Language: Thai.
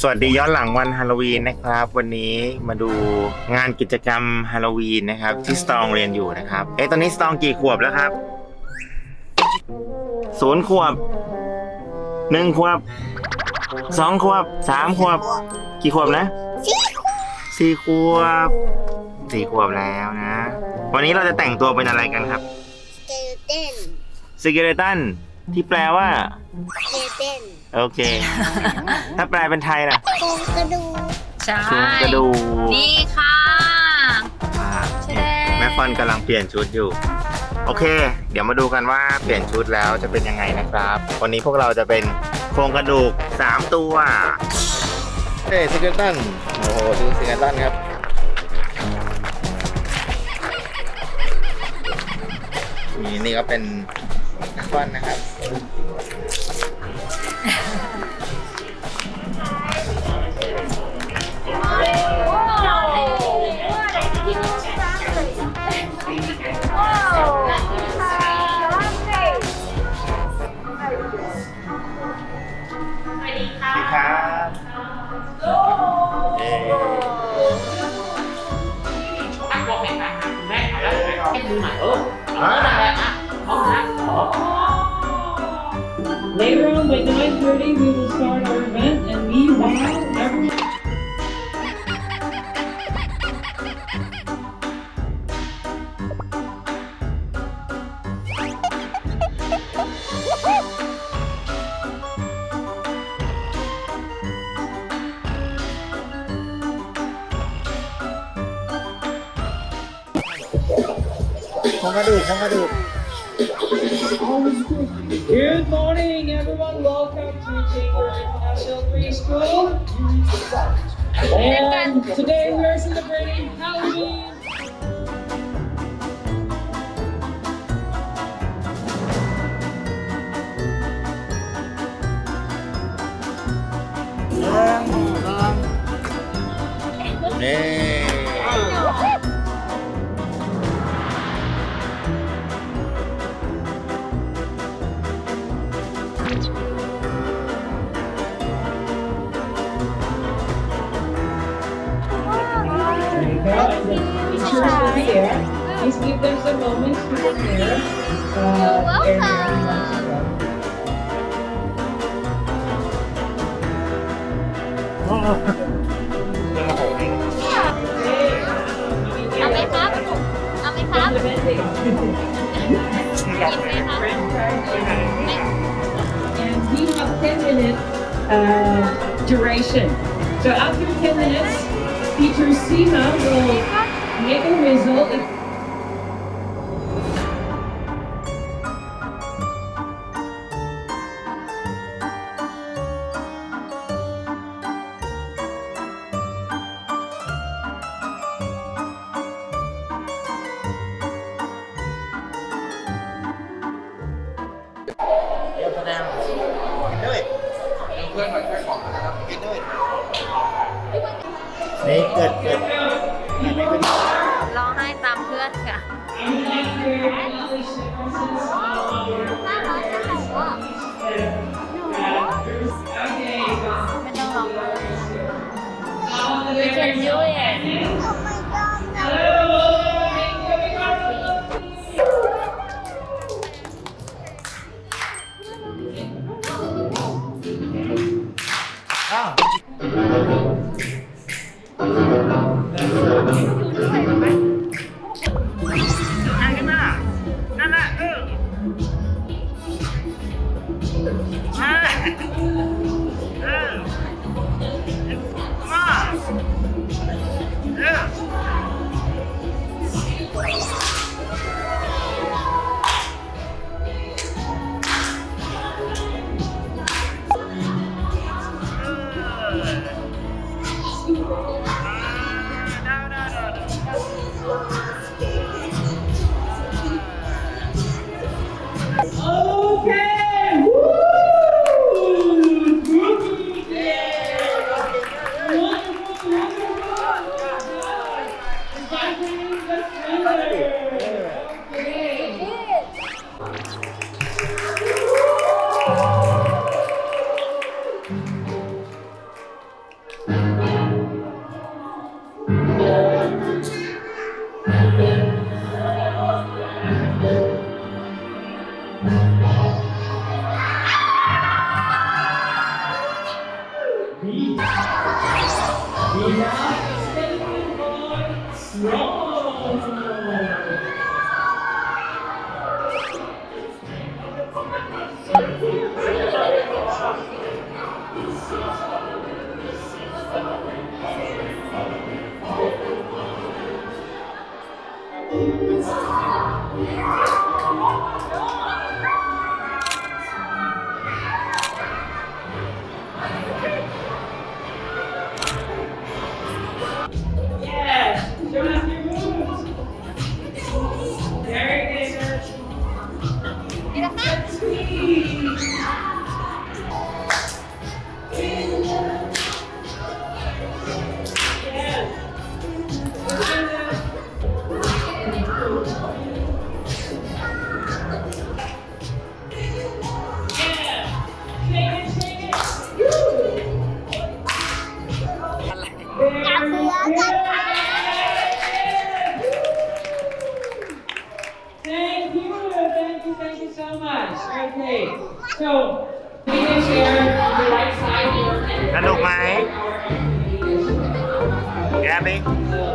สวัสดีย้อนหลังวันฮาโลวีนนะครับ วันนี้มาดูงานกิจกรรมฮาโลวีนนะครับ ที่สตองเรียนอยู่นะครับเอ๊ะตอนนี้สตองกี่ขวบแล้วครับศูนย์ขวบหนึ่งขวบสองขวบสามขวบ กี่ขวบนะสี่ขวบสี่ขวบแล้วนะ วันนี้เราจะแต่งตัวเป็นอะไรกันครับ skeleton skeleton ที่แปลว่าสเกลเต้นโอเค ถ้าแปลเป็นไทยล่ะโครงกระดูกใช่ โครงกระดูกนี่ค่ะอ่าแสดงแม่ฟอนกำลังเปลี่ยนชุดอยู่ โอเค เดี๋ยวมาดูกันว่าเปลี่ยนชุดแล้วจะเป็นยังไงนะครับ วันนี้พวกเราจะเป็นโครงกระดูก 3 ตัวเฮ้ซิกเกตันโอ้โหดูซิกเกตันครับนี่นี่ก็เป็นแม่ฟอนนะครับ Later on by 9.30 we will start our event and meanwhile everyone โครงกระดูกโครงกระดูก Good morning, everyone. Welcome to Chamber International Preschool. And today we are celebrating Halloween. เอาไหมครับ เอาไหมครับ Implementing. กินไหมครับ and we have 10 minutes uh, duration. So after 10 minutes, teacher Sima will make a whistle. ับกินด้วยนี่เกิดเกิดอันนี้เป็นร้องไห้ตามเพื่อนค่ะไม่ต้องร้องไห้ You can do it โอ้ my Sweet. Miami.